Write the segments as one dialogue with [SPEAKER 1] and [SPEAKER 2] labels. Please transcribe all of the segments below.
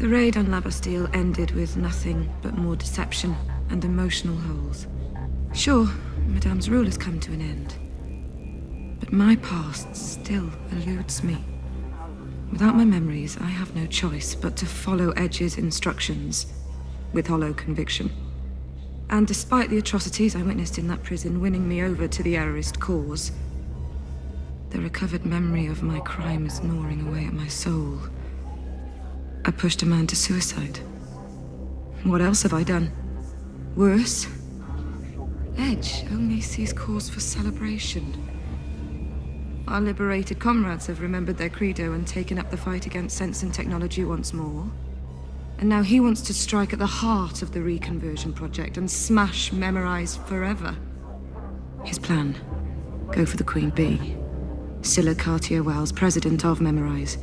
[SPEAKER 1] The raid on Labastille ended with nothing but more deception and emotional holes. Sure, Madame's rule has come to an end. But my past still eludes me. Without my memories, I have no choice but to follow Edge's instructions with hollow conviction. And despite the atrocities I witnessed in that prison winning me over to the errorist cause, the recovered memory of my crime is gnawing away at my soul. I pushed a man to suicide. What else have I done? Worse? Edge only sees cause for celebration. Our liberated comrades have remembered their credo and taken up the fight against sense and technology once more. And now he wants to strike at the heart of the reconversion project and smash Memorize forever. His plan. Go for the Queen Bee. Scylla Cartier-Wells, president of Memorize.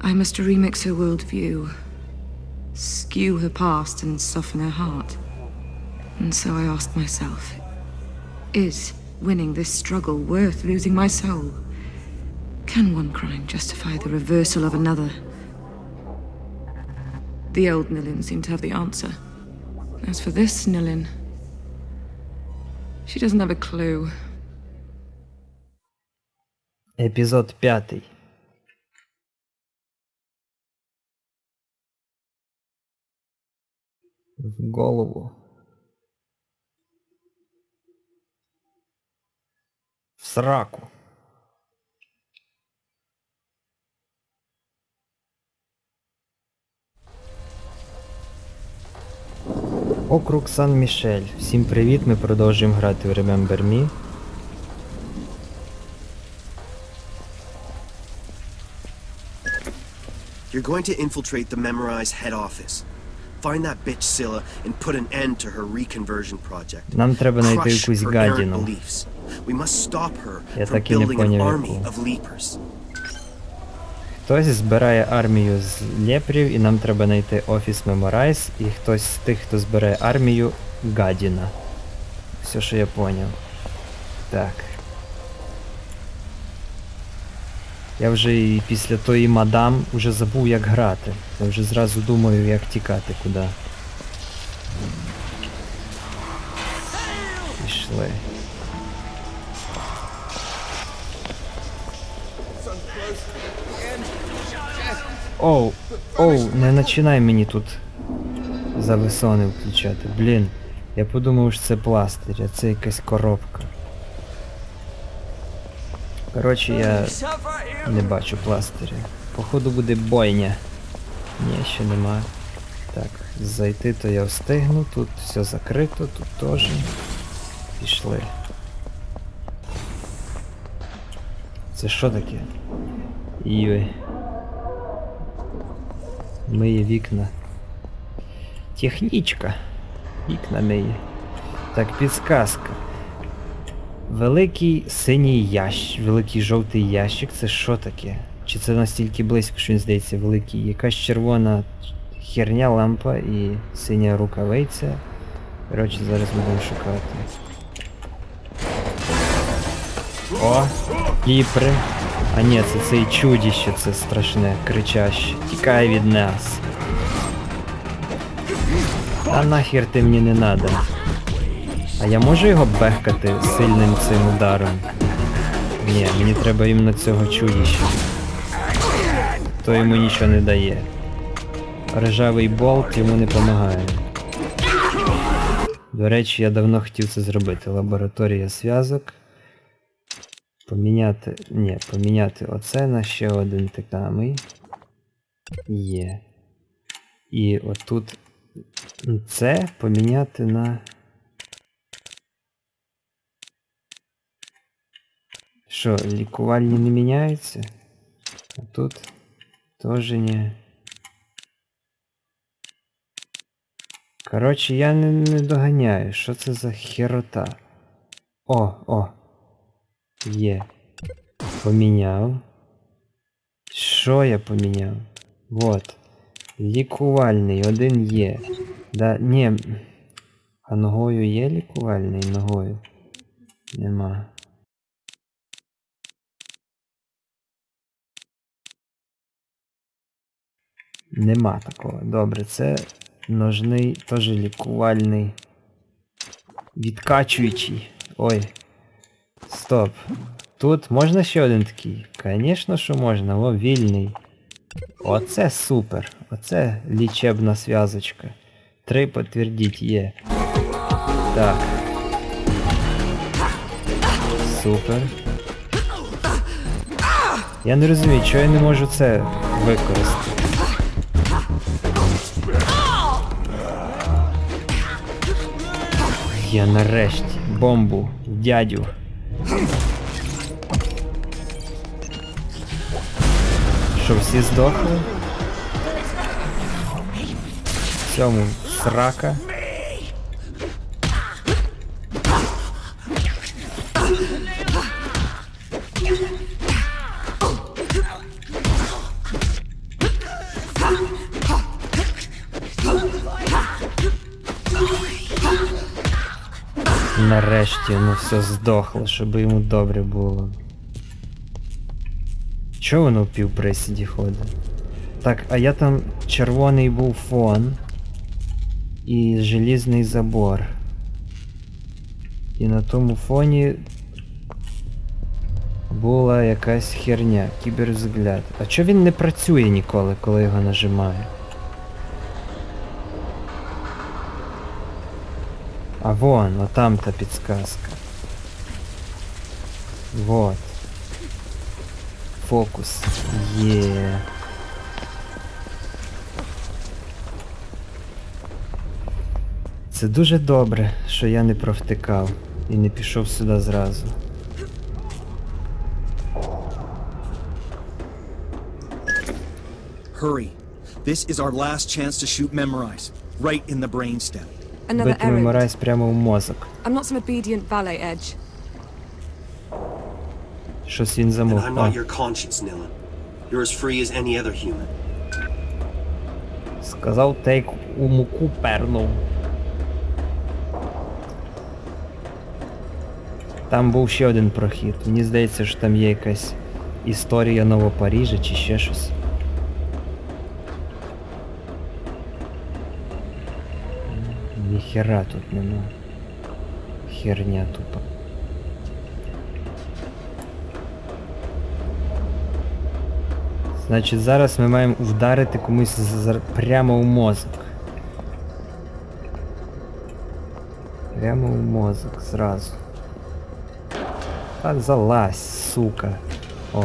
[SPEAKER 1] I must remix her worldview. Skew her past and soften her heart. And so I asked myself, is winning this struggle worth losing my soul? Can one crime justify the reversal of another? The old Nilin seemed to have the answer. As for this Nilin, she doesn't have a clue.
[SPEAKER 2] Епізод п'ятий. В голову. В сраку. Округ Сан-Мішель. Всім привіт! Ми продовжуємо грати в Remember Me.
[SPEAKER 3] You're going to infiltrate the Memorize head office. Find that bitch Scylla and put an end to her reconversion project.
[SPEAKER 2] Нам треба знайти якусь гадіну.
[SPEAKER 3] We must stop her
[SPEAKER 2] Я
[SPEAKER 3] from
[SPEAKER 2] так і не поняв,
[SPEAKER 3] army of leapers.
[SPEAKER 2] Хтось збирає армію з лєпрів, і нам треба знайти офіс Memorize, і хтось з тих, хто збирає армію, гадіна. Все, що я поняв. Так. Я вже і після тої мадам вже забув як грати. Я вже зразу думаю, як тікати куди. Пішли. Оу, оу, не починай мені тут зависони включати. Блін, я подумав, що це пластир, а це якась коробка. Коротше, я не бачу пластиря. Походу буде бойня. Ні, ще нема. Так, зайти то я встигну, тут все закрито, тут теж. Пішли. Це що таке? Йой. Миє вікна. Технічка. Вікна миє. Так, підсказка. Великий синій ящик, великий жовтий ящик, це що таке? Чи це настільки близько, що він здається великий? Якась червона херня лампа і синя рукавиця. Коротше, зараз будемо шукати. О! Кіпри. А ні, це цей чудіще, це страшне, кричаще. Тікай від нас. А нахер ти мені не надо. А я можу його бехкати сильним цим ударом? Ні, мені треба іменно цього чудіща. То йому нічого не дає. Ржавий болт йому не допомагає. До речі, я давно хотів це зробити. Лабораторія зв'язок. Поміняти. Ні, поміняти оце на ще один так. Є. І отут це поміняти на. Що, лікувальні не міняються? А тут теж ні. Коротше, я не, не доганяю. Що це за херота? О, о. Є. Поміняв. Що я поміняв? Вот. Лікувальний, один є. Да, ні. А ногою є лікувальний ногою? Нема. Нема такого. Добре, це ножний, теж лікувальний. Відкачуючий. Ой. Стоп. Тут можна ще один такий? Звісно, що можна, о, вільний. Оце супер. Оце лічебна зв'язочка. Три підтвердіть є. Так. Супер. Я не розумію, чого я не можу це використати. Я нарешті бомбу дядю. Що, всі здохли? Цьому срака. Нарешті воно все здохло, щоб йому добре було. Чого воно в півприсіді ходить? Так, а я там червоний був фон і желізний забор. І на тому фоні була якась херня, кіберзгляд. А чого він не працює ніколи, коли його нажимаю? А вон, вот там та підсказка. Вот. Фокус. Є. Це дуже добре, що я не провтикав і не пішов сюди зразу.
[SPEAKER 4] Hurry. This is our last chance to shoot Memorize. Right in the brainstem.
[SPEAKER 2] Бити. Меморайз прямо в мозок.
[SPEAKER 1] I'm not some obedient.
[SPEAKER 2] Щось він замовк.
[SPEAKER 3] I'm
[SPEAKER 2] А,
[SPEAKER 3] not your conscience, Nilin. You're as free as any other human.
[SPEAKER 2] сказав тейк у муку пернув. Там був ще один прохід. Мені здається, що там є якась історія Новопаріжа чи ще щось. Ніхера тут нема. Херня тупа. Значить, зараз ми маємо вдарити комусь з- з- прямо в мозок. Прямо в мозок зразу. Та залазь, сука. О.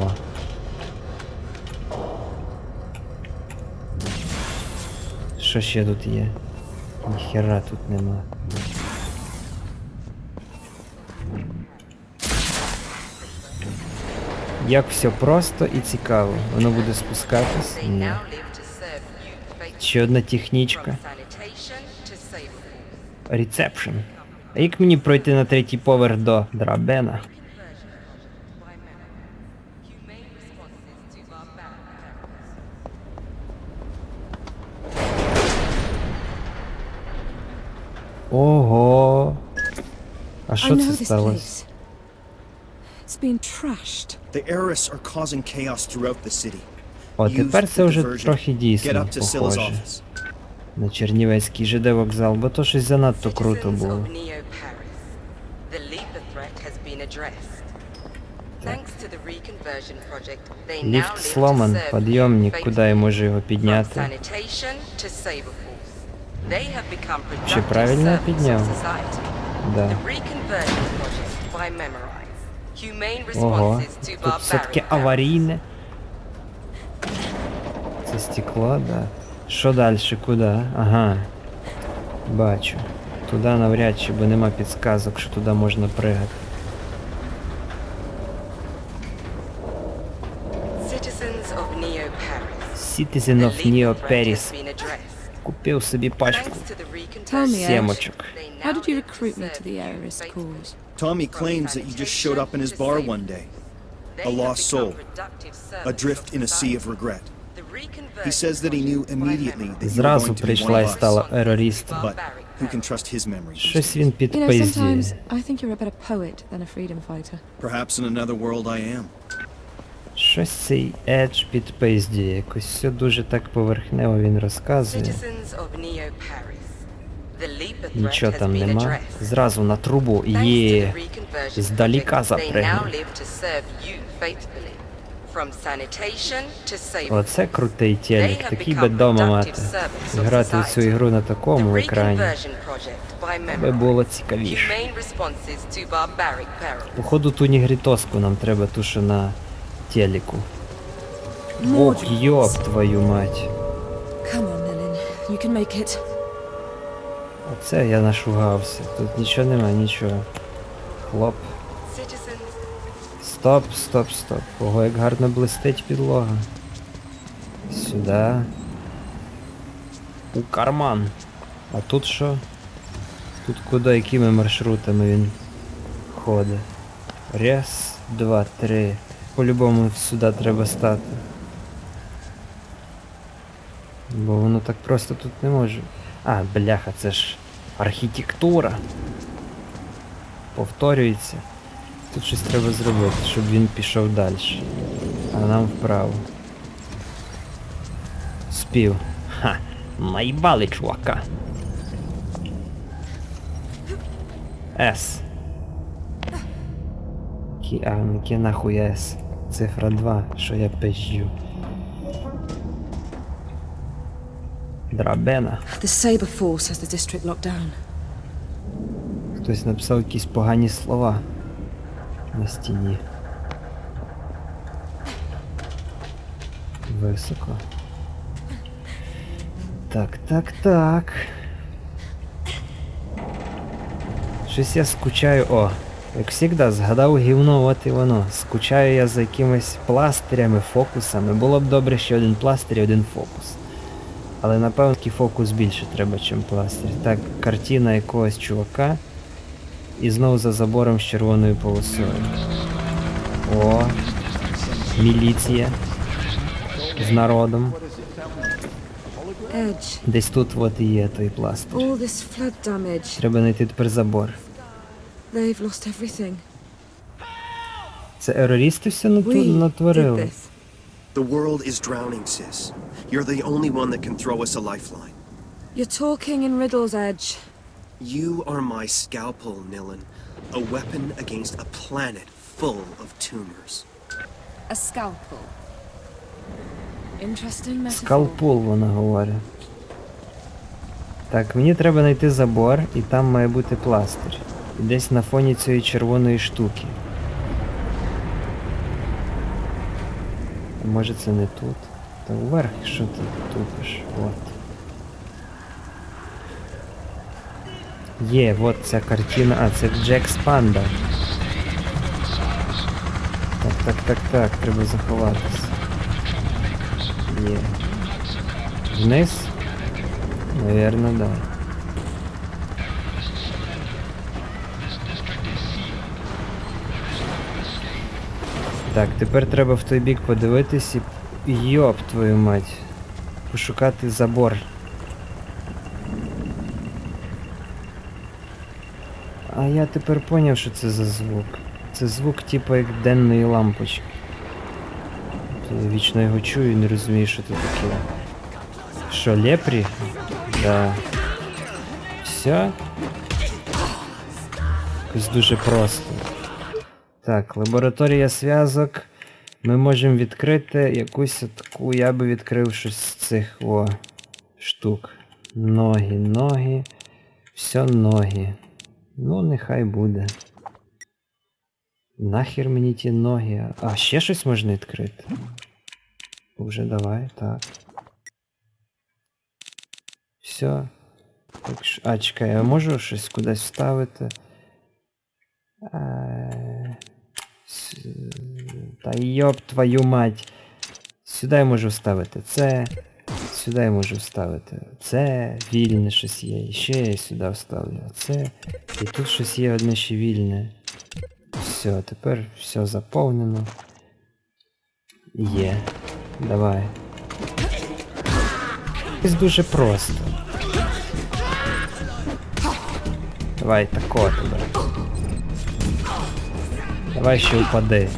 [SPEAKER 2] Що ще тут є? Ніхера тут нема. Як все просто і цікаво. Воно буде спускатись? Ні. Ще одна технічка. Рецепшн. А як мені пройти на третій поверх до драбена? Ого. А
[SPEAKER 1] I
[SPEAKER 2] що
[SPEAKER 1] know
[SPEAKER 2] це
[SPEAKER 1] this
[SPEAKER 2] сталося?
[SPEAKER 1] place. It's been trashed.
[SPEAKER 4] The Eris are causing chaos throughout the city.
[SPEAKER 2] О, тепер це вже трохи дійсно похоже. На Чернівецький ЖД вокзал, бо то щось занадто круто було.
[SPEAKER 5] of Neo Paris. The Leaper threat has been addressed. Thanks to the reconversion project, they now
[SPEAKER 2] Ліфт сломан, підйомник, куди я можу його підняти?
[SPEAKER 5] Productive
[SPEAKER 2] правильно я
[SPEAKER 5] society.
[SPEAKER 2] Да. Ого. Тут все таки
[SPEAKER 5] barbaric perils.
[SPEAKER 2] аварійне. Це стекло, да. Що далі? Куди? Ага. Бачу. Туди навряд чи, бо нема підсказок, що туди можна пригати.
[SPEAKER 5] Citizens of Neo Paris.
[SPEAKER 2] Citizen of Neo Paris.
[SPEAKER 5] Has been addressed.
[SPEAKER 2] Купив собі пачку.
[SPEAKER 5] Thanks to the reconversion
[SPEAKER 1] Tell me, Ed,
[SPEAKER 2] Семочок.
[SPEAKER 5] they
[SPEAKER 1] how
[SPEAKER 5] now
[SPEAKER 1] did you
[SPEAKER 5] live to
[SPEAKER 1] recruit me to
[SPEAKER 5] serve
[SPEAKER 1] the
[SPEAKER 5] you
[SPEAKER 1] Aris
[SPEAKER 5] faithfully.
[SPEAKER 1] cause?
[SPEAKER 4] Tommy claims that you just showed up in his bar one day,
[SPEAKER 5] They
[SPEAKER 4] a
[SPEAKER 5] have
[SPEAKER 4] lost
[SPEAKER 5] become
[SPEAKER 4] soul,
[SPEAKER 5] productive servants
[SPEAKER 4] adrift
[SPEAKER 5] of
[SPEAKER 4] in a sea of
[SPEAKER 5] society.
[SPEAKER 4] regret.
[SPEAKER 5] The reconversion
[SPEAKER 4] He says that he knew
[SPEAKER 5] project by
[SPEAKER 4] immediately
[SPEAKER 5] Memorize.
[SPEAKER 4] that you were
[SPEAKER 2] Зразу
[SPEAKER 4] going to be one
[SPEAKER 2] прийшла і
[SPEAKER 4] of us.
[SPEAKER 2] стала ерористом.
[SPEAKER 4] But who can trust his memory? these
[SPEAKER 2] Щось
[SPEAKER 4] days?
[SPEAKER 2] він
[SPEAKER 1] You know,
[SPEAKER 2] підпиздює.
[SPEAKER 1] sometimes I think you're a better poet than a freedom fighter.
[SPEAKER 4] Perhaps in another world I am.
[SPEAKER 2] Щось цей Едж підпиздює, якось все дуже так поверхнево він розказує. Нічого там нема. Зразу на трубу. Є. Здаліка
[SPEAKER 5] safety.
[SPEAKER 2] Оце крутий телек, такий би дома мати. Грати в цю ігру на такому екрані. Би було цікавіше. Походу ту нігрітоску нам треба ту, що на телеку. Ох, йоп твою мать. Оце я нашугався. Тут нічого нема, нічого. Хлоп. Стоп, стоп, стоп. Ого, як гарно блистить підлога. Сюди. У карман. А тут що? Тут куди, якими маршрутами він ходить? Раз, два, три. По-любому сюди треба стати. Бо воно так просто тут не може. А, бляха, це ж архітектура. Повторюється. Тут щось треба зробити, щоб він пішов далі. А нам вправо. Спів. Ха! Наїбали, чувака. С. Кі, а, ну кі нахуй С. Цифра 2, що я пизджу. Драбена.
[SPEAKER 6] The Saber Force has the district locked down.
[SPEAKER 2] Хтось написав якісь погані слова на стіні. Високо. Так, так, так. Щось я скучаю. О, як завжди, згадав гівно, от і воно. Скучаю я за якимись пластирями, фокусами. Було б добре ще один пластир і один фокус. Але напевно такий фокус більше треба, ніж пластир. Так, картина якогось чувака. І знову за забором з червоною полосою. О, міліція. З народом. Десь тут от і є той пластир. Треба знайти тепер забор.
[SPEAKER 1] They've lost everything.
[SPEAKER 2] Це ерористи все нату- натворили.
[SPEAKER 3] The world is drowning, sis. You're the only one that can throw us a lifeline.
[SPEAKER 1] You're talking in riddles, Edge.
[SPEAKER 3] You are my scalpel, Nilin. A weapon against a planet full of tumors.
[SPEAKER 6] A scalpel.
[SPEAKER 1] Interesting metaphor.
[SPEAKER 2] Скалпул, вона говорить. Так, мені треба знайти забор, і там має бути пластир. Десь на фоні цієї червоної штуки. Може це не тут? Та вверх, що ти тупиш? От. Є, от ця картина. А, це Джек Спанда. Так, так, так, так, треба заховатися. Є. Вниз? Наверно, да. Так, тепер треба в той бік подивитись і. Йоп твою мать. Пошукати забор. А я тепер поняв, що це за звук. Це звук типу як денної лампочки. Я вічно його чую і не розумію, що це таке. Що, лепрі? Да. Все? Якось дуже просто. Так, лабораторія зв'язок. Ми можемо відкрити якусь таку, я би відкрив щось з цих о, штук. Ноги, ноги. Все ноги. Ну, нехай буде. Нахер мені ті ноги. А ще щось можна відкрити? Уже давай, так. Все. Так, а, чекай, я можу щось кудись вставити? Е, с- Та йоп твою мать. Сюди я можу вставити це. Сюди я можу вставити це. Вільне щось є. І ще я сюди вставлю це. І тут щось є одне ще вільне. Все, тепер все заповнено. Є. Давай. Це дуже просто. Давай тако тебе. Давай ще упади.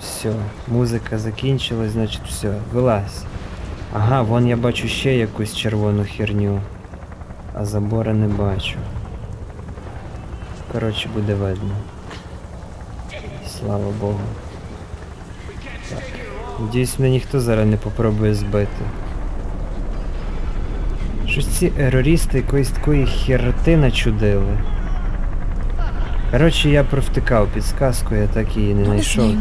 [SPEAKER 2] Все, музика закінчилась, значить все, вилазь. Ага, вон я бачу ще якусь червону херню. А забора не бачу. Коротше, буде видно. Слава Богу. Так. Надіюсь, мене ніхто зараз не попробує збити. Щось ці ерористи якоїсь такої херти начудили. Коротше, я провтикав підсказку, я так її не знайшов.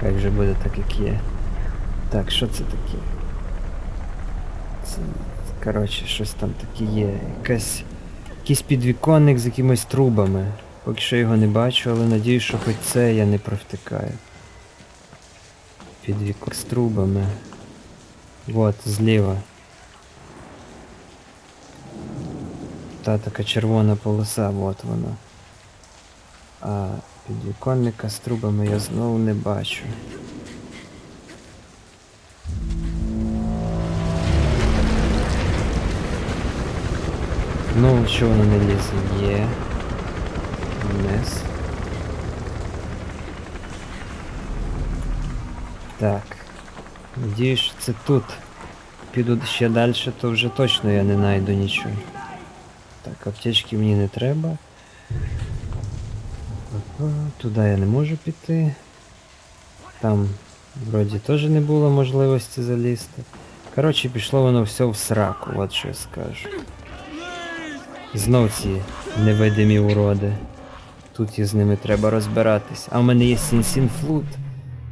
[SPEAKER 2] Хай вже буде так, як є. Так, що це таке? Це, коротше, щось там таке є. Якась, якийсь підвіконник з якимись трубами. Поки що його не бачу, але надію, що хоч це я не провтикаю. Підвікон з трубами. Вот, зліва. Та така червона полоса, вот вона. А підвіконника з трубами я знову не бачу. Ну, що воно не лізе? Є. Вниз. Так. Надіюсь, що це тут. Піду ще далі, то вже точно я не знайду нічого. Так, аптечки мені не треба. Туди я не можу піти. Там вроді теж не було можливості залізти. Коротше, пішло воно все в сраку, от що я скажу. Знов ці невидимі уроди. Тут із ними треба розбиратись. А в мене є сінсін flute.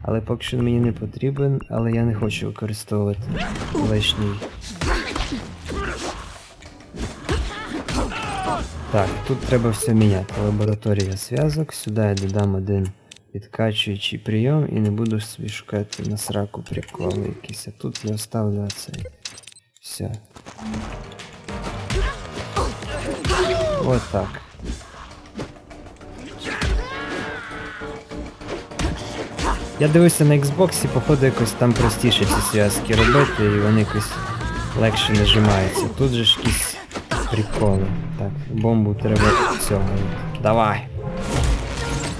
[SPEAKER 2] Але поки що мені не потрібен, але я не хочу використовувати лишній. Так, тут треба все міняти. Лабораторія зв'язок. Сюди я додам один відкачуючий прийом і не буду собі шукати на сраку приколи якісь. А тут я оставлю цей. Все. От так. Я дивився на Xbox, походу якось там простіше ці зв'язки робити, і вони якось легше нажимаються. Тут же ж якісь приколи. Так, бомбу треба цього. Давай.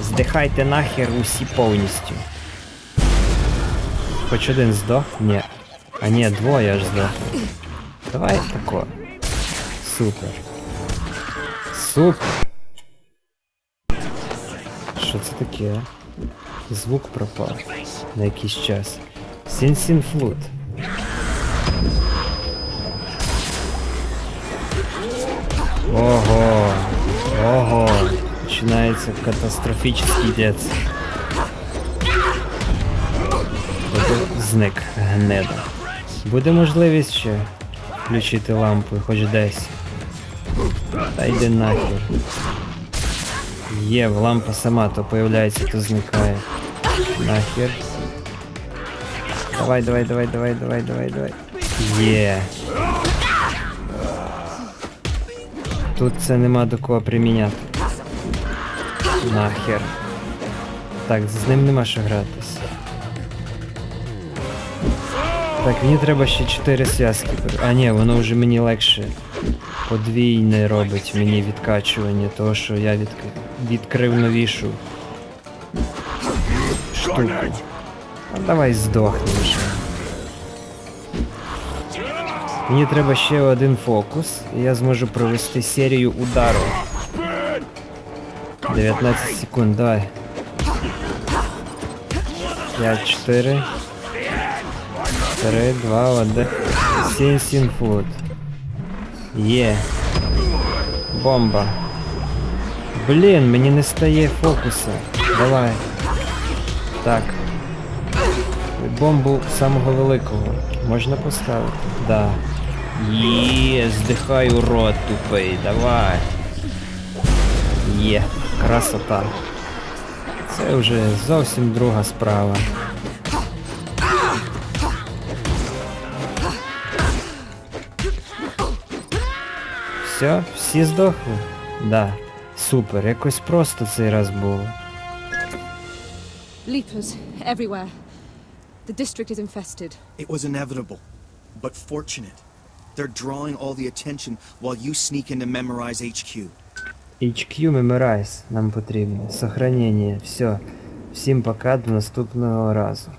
[SPEAKER 2] Здихайте нахер усі повністю. Хоч один здох? Ні. А ні, двоє аж здох. Давай тако. Супер. Супер. Що це таке? Звук пропав на якийсь час. Сін-сін флут. Ого. Ого. Починається катастрофічний дец. Тобто зник гнеда. Буде можливість ще включити лампу хоч десь. Та йди нахер. Є, лампа сама то появляється, то зникає. Нахер. Давай, давай, давай, давай, давай, давай, давай. Є. Тут це нема до кого приміняти. Нахер. Так, з ним нема що гратись. Так, мені треба ще 4 зв'язки. А ні, воно вже мені легше подвійне робить мені відкачування, того що я відк... відкрив новішу штуку. А давай здохни Мені треба ще один фокус, і я зможу провести серію удару. 19 секунд, давай. 5, 4. 3, 2, 1. Сін сін фут. Є. Бомба. Блін, мені не стає фокуса. Давай. Так. Бомбу самого великого. Можна поставити? Да. Є, здихаю рот тупий, давай. Є, красота. Це вже зовсім друга справа. Все, всі здохли? Да. Супер, якось просто цей раз було.
[SPEAKER 6] Leapers everywhere. The district is infested.
[SPEAKER 4] It was inevitable, but fortunate. They're drawing all the attention while you sneak into Memorize HQ.
[SPEAKER 2] HQ Memorize нам потрібно. Сохранение. Все. Всім пока, до наступного разу.